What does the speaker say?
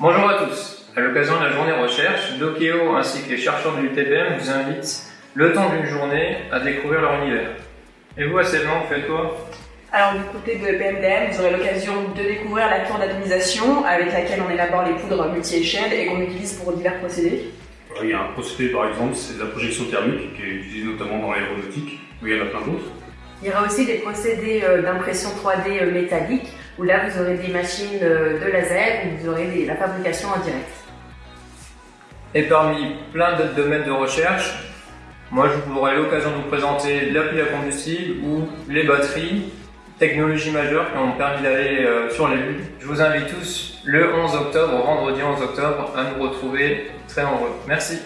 Bonjour à tous. À l'occasion de la journée recherche, Dokeo ainsi que les chercheurs de l'UTBM vous invitent, le temps d'une journée, à découvrir leur univers. Et vous, à Céline, vous faites quoi? Alors du côté de BMDM, vous aurez l'occasion de découvrir la tour d'atomisation avec laquelle on élabore les poudres multi-échelles et qu'on utilise pour divers procédés. Il y a un procédé par exemple, c'est la projection thermique qui est utilisée notamment dans l'aéronautique, mais il y en a plein d'autres. Il y aura aussi des procédés euh, d'impression 3D euh, métallique où là vous aurez des machines euh, de laser où vous aurez la fabrication en direct. Et parmi plein d'autres domaines de recherche, moi je vous aurai l'occasion de vous présenter la pile à combustible ou les batteries, technologies majeures qui ont permis d'aller sur les lunes. Je vous invite tous le 11 octobre, vendredi 11 octobre, à nous retrouver très nombreux. Merci.